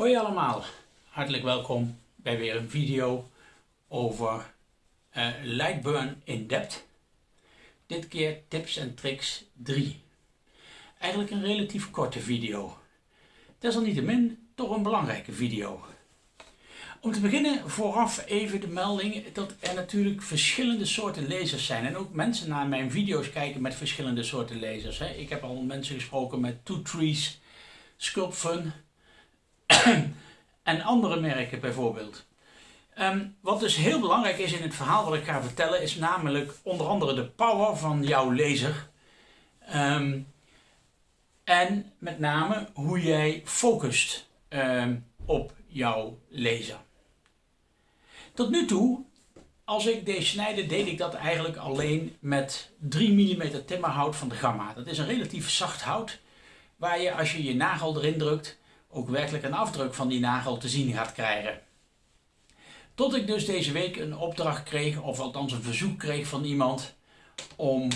Hoi allemaal, hartelijk welkom bij weer een video over uh, Lightburn in Depth. Dit keer tips en tricks 3. Eigenlijk een relatief korte video. Desalniettemin toch een belangrijke video. Om te beginnen vooraf even de melding dat er natuurlijk verschillende soorten lasers zijn. En ook mensen naar mijn video's kijken met verschillende soorten lasers. Ik heb al mensen gesproken met Two Trees, Sculpfun en andere merken bijvoorbeeld. Ehm, wat dus heel belangrijk is in het verhaal wat ik ga vertellen is namelijk onder andere de power van jouw laser. Ehm, en met name hoe jij focust ehm, op jouw laser. Tot nu toe, als ik deze snijde, deed ik dat eigenlijk alleen met 3 mm timmerhout van de Gamma. Dat is een relatief zacht hout, waar je als je je nagel erin drukt, ook werkelijk een afdruk van die nagel te zien gaat krijgen. Tot ik dus deze week een opdracht kreeg, of althans een verzoek kreeg van iemand om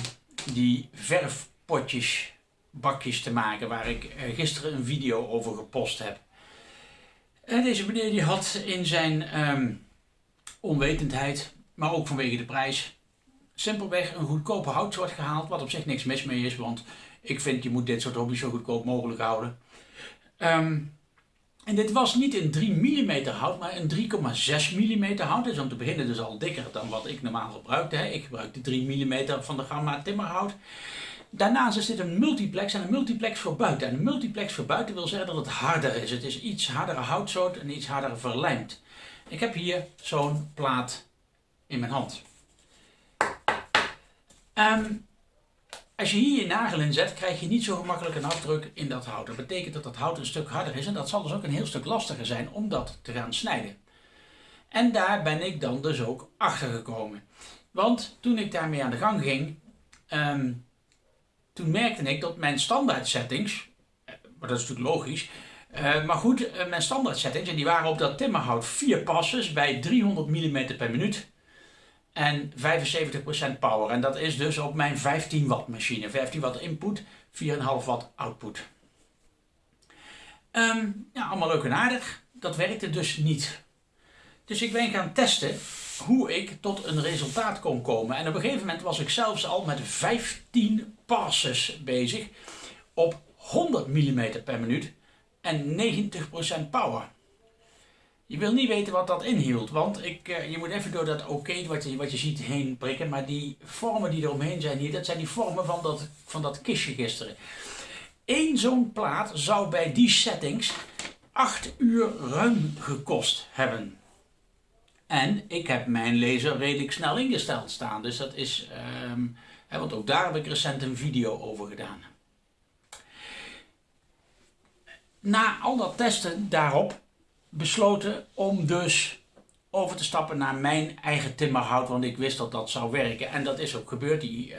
die verfpotjes, bakjes te maken, waar ik eh, gisteren een video over gepost heb. En deze meneer die had in zijn um, onwetendheid, maar ook vanwege de prijs, simpelweg een goedkope houtsoort gehaald, wat op zich niks mis mee is, want ik vind je moet dit soort hobby's zo goedkoop mogelijk houden. Um, en dit was niet een 3 mm hout, maar een 3,6 mm hout. Dus om te beginnen dus al dikker dan wat ik normaal gebruikte. Hè. Ik gebruikte 3 mm van de Gamma timmerhout. Daarnaast is dit een multiplex en een multiplex voor buiten. En een multiplex voor buiten wil zeggen dat het harder is. Het is iets hardere houtsoort en iets harder verlijmd. Ik heb hier zo'n plaat in mijn hand. Um, als je hier je nagel in zet, krijg je niet zo gemakkelijk een afdruk in dat hout. Dat betekent dat dat hout een stuk harder is en dat zal dus ook een heel stuk lastiger zijn om dat te gaan snijden. En daar ben ik dan dus ook achter gekomen. Want toen ik daarmee aan de gang ging, ehm, toen merkte ik dat mijn standaard settings, eh, maar dat is natuurlijk logisch, uh, maar goed, uh, mijn standaard settings, en die waren op dat timmerhout 4 passes bij 300 mm per minuut en 75% power. En dat is dus op mijn 15 watt machine. 15 watt input, 4,5 watt output. Um, ja, allemaal leuk en aardig. Dat werkte dus niet. Dus ik ben gaan testen hoe ik tot een resultaat kon komen. En op een gegeven moment was ik zelfs al met 15 passes bezig op 100 mm per minuut en 90% power. Je wil niet weten wat dat inhield, want ik, uh, je moet even door dat oké wat, je, wat je ziet heen prikken. Maar die vormen die eromheen zijn hier, dat zijn die vormen van dat, van dat kistje gisteren. Eén zo'n plaat zou bij die settings 8 uur ruim gekost hebben. En ik heb mijn laser redelijk snel ingesteld staan, dus dat is, um, hè, want ook daar heb ik recent een video over gedaan. Na al dat testen daarop besloten om dus over te stappen naar mijn eigen timmerhout, want ik wist dat dat zou werken. En dat is ook gebeurd. Die, uh,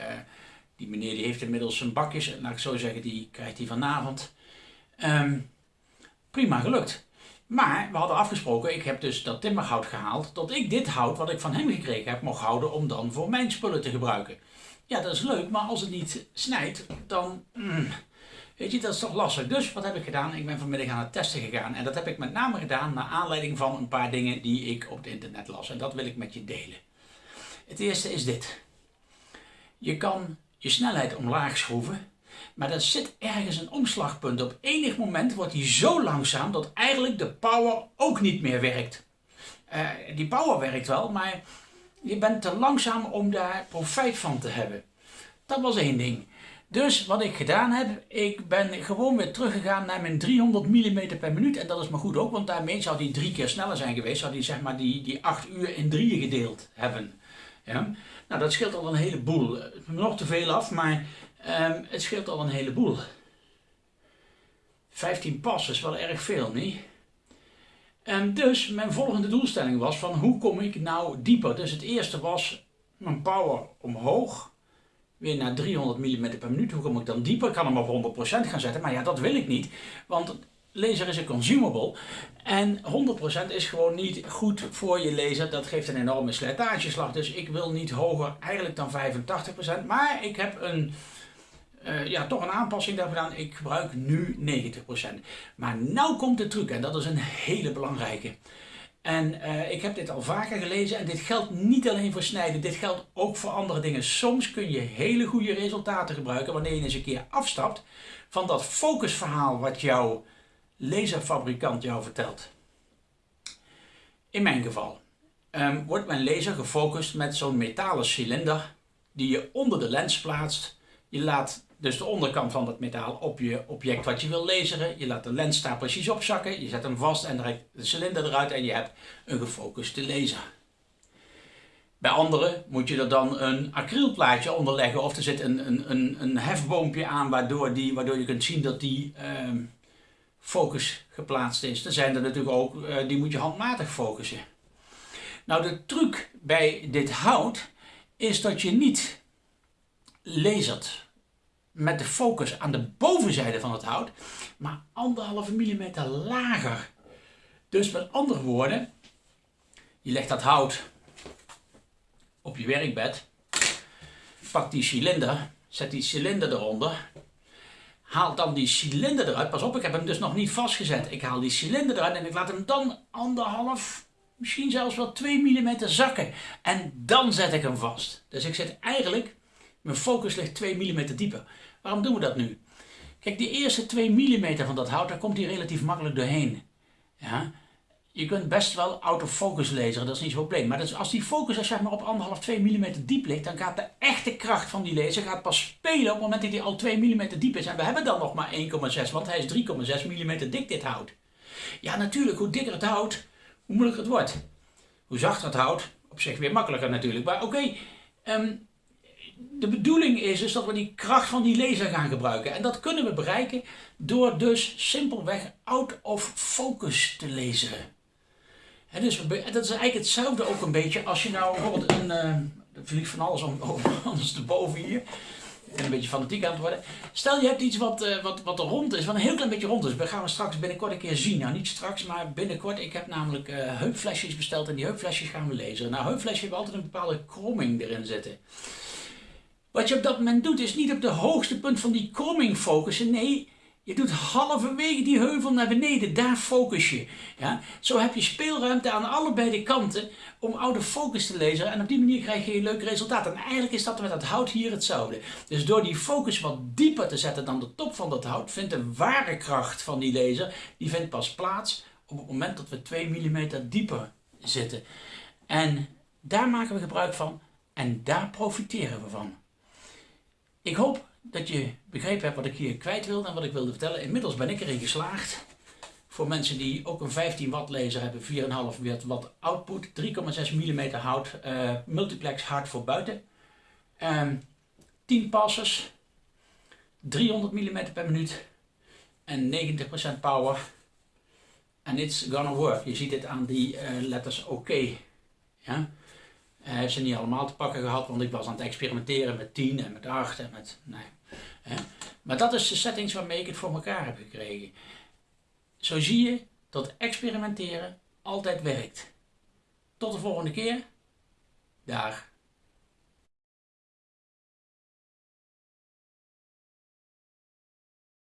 die meneer die heeft inmiddels zijn bakjes, laat ik zo zeggen, die krijgt hij vanavond. Um, prima gelukt. Maar we hadden afgesproken, ik heb dus dat timmerhout gehaald, dat ik dit hout wat ik van hem gekregen heb mocht houden om dan voor mijn spullen te gebruiken. Ja, dat is leuk, maar als het niet snijdt, dan... Mm, Weet je, dat is toch lastig. Dus wat heb ik gedaan? Ik ben vanmiddag aan het testen gegaan. En dat heb ik met name gedaan naar aanleiding van een paar dingen die ik op het internet las. En dat wil ik met je delen. Het eerste is dit. Je kan je snelheid omlaag schroeven. Maar er zit ergens een omslagpunt. Op enig moment wordt die zo langzaam dat eigenlijk de power ook niet meer werkt. Uh, die power werkt wel, maar je bent te langzaam om daar profijt van te hebben. Dat was één ding. Dus wat ik gedaan heb, ik ben gewoon weer teruggegaan naar mijn 300 mm per minuut. En dat is maar goed ook, want daarmee zou die drie keer sneller zijn geweest. Zou die zeg maar die, die 8 uur in drieën gedeeld hebben. Ja? Nou, dat scheelt al een heleboel. Nog te veel af, maar um, het scheelt al een heleboel. 15 pas is wel erg veel, niet? En dus mijn volgende doelstelling was van hoe kom ik nou dieper. Dus het eerste was mijn power omhoog weer naar 300 mm per minuut. Hoe kom ik dan dieper? Ik kan hem op 100% gaan zetten, maar ja, dat wil ik niet. Want laser is een consumable en 100% is gewoon niet goed voor je laser. Dat geeft een enorme slijtageslag. Dus ik wil niet hoger eigenlijk dan 85%. Maar ik heb een, uh, ja, toch een aanpassing daar gedaan. Ik gebruik nu 90%. Maar nou komt de truc en dat is een hele belangrijke. En uh, ik heb dit al vaker gelezen en dit geldt niet alleen voor snijden, dit geldt ook voor andere dingen. Soms kun je hele goede resultaten gebruiken wanneer je eens een keer afstapt van dat focusverhaal wat jouw laserfabrikant jou vertelt. In mijn geval um, wordt mijn laser gefocust met zo'n metalen cilinder die je onder de lens plaatst. Je laat dus de onderkant van dat metaal op je object wat je wil laseren. Je laat de lens daar precies op zakken. Je zet hem vast en trekt de cilinder eruit en je hebt een gefocuste laser. Bij anderen moet je er dan een acrylplaatje onder leggen of er zit een, een, een, een hefboompje aan waardoor, die, waardoor je kunt zien dat die ehm, focus geplaatst is. Er zijn er natuurlijk ook, uh, die moet je handmatig focussen. Nou de truc bij dit hout is dat je niet lasert met de focus aan de bovenzijde van het hout, maar anderhalve millimeter lager. Dus met andere woorden, je legt dat hout op je werkbed, pak die cilinder, zet die cilinder eronder, haal dan die cilinder eruit. Pas op, ik heb hem dus nog niet vastgezet. Ik haal die cilinder eruit en ik laat hem dan anderhalf, misschien zelfs wel 2 mm zakken. En dan zet ik hem vast. Dus ik zet eigenlijk, mijn focus ligt 2 mm dieper. Waarom doen we dat nu? Kijk, die eerste 2 mm van dat hout, daar komt hij relatief makkelijk doorheen. Ja? Je kunt best wel autofocus lezen, dat is niet zo'n probleem. Maar als die focus zeg maar, op 1,5, 2 mm diep ligt, dan gaat de echte kracht van die laser gaat pas spelen op het moment dat hij al 2 mm diep is. En we hebben dan nog maar 1,6, want hij is 3,6 mm dik dit hout. Ja, natuurlijk, hoe dikker het hout, hoe moeilijker het wordt. Hoe zachter het hout, op zich weer makkelijker natuurlijk. Maar oké, ehm, de bedoeling is dus dat we die kracht van die laser gaan gebruiken. En dat kunnen we bereiken door dus simpelweg out of focus te lezen. En dus, dat is eigenlijk hetzelfde ook een beetje als je nou bijvoorbeeld een... Uh, vliegt van alles om, om anders erboven hier. Ik ben een beetje fanatiek aan het worden. Stel je hebt iets wat, uh, wat, wat rond is, wat een heel klein beetje rond is. Dat gaan we straks binnenkort een keer zien. Nou niet straks, maar binnenkort. Ik heb namelijk uh, heupflesjes besteld en die heupflesjes gaan we lezen. Nou heupflesjes hebben altijd een bepaalde kromming erin zitten. Wat je op dat moment doet is niet op de hoogste punt van die kromming focussen. Nee, je doet halverwege die heuvel naar beneden, daar focus je. Ja? Zo heb je speelruimte aan allebei de kanten om oude focus te lezen en op die manier krijg je een leuk resultaat. En eigenlijk is dat met dat hout hier hetzelfde. Dus door die focus wat dieper te zetten dan de top van dat hout, vindt de ware kracht van die laser, die vindt pas plaats op het moment dat we 2 mm dieper zitten. En daar maken we gebruik van en daar profiteren we van. Ik hoop dat je begrepen hebt wat ik hier kwijt wilde en wat ik wilde vertellen. Inmiddels ben ik erin geslaagd. Voor mensen die ook een 15 watt laser hebben, 4,5 watt output, 3,6 mm hout, uh, multiplex hard voor buiten. Um, ehm, 10 passes, 300 mm per minuut en 90% power. And it's gonna work. Je ziet het aan die uh, letters OK. Ja? Hij ze niet allemaal te pakken gehad, want ik was aan het experimenteren met 10 en met 8 en met... Nee. Maar dat is de settings waarmee ik het voor elkaar heb gekregen. Zo zie je dat experimenteren altijd werkt. Tot de volgende keer. Daar.